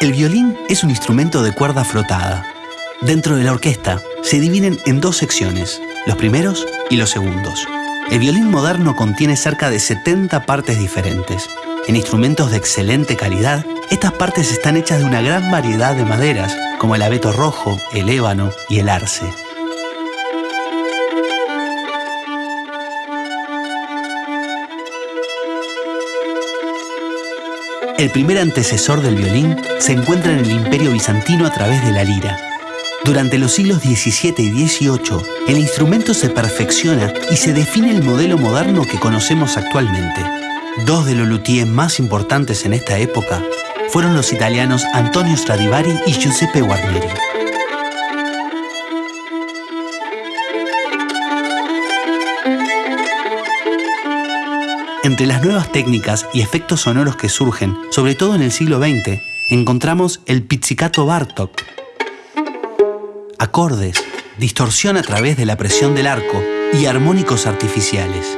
El violín es un instrumento de cuerda frotada. Dentro de la orquesta se dividen en dos secciones, los primeros y los segundos. El violín moderno contiene cerca de 70 partes diferentes. En instrumentos de excelente calidad, estas partes están hechas de una gran variedad de maderas, como el abeto rojo, el ébano y el arce. El primer antecesor del violín se encuentra en el Imperio Bizantino a través de la lira. Durante los siglos XVII y XVIII, el instrumento se perfecciona y se define el modelo moderno que conocemos actualmente. Dos de los luthiers más importantes en esta época fueron los italianos Antonio Stradivari y Giuseppe Guarneri. Entre las nuevas técnicas y efectos sonoros que surgen, sobre todo en el siglo XX, encontramos el pizzicato Bartok. Acordes, distorsión a través de la presión del arco y armónicos artificiales.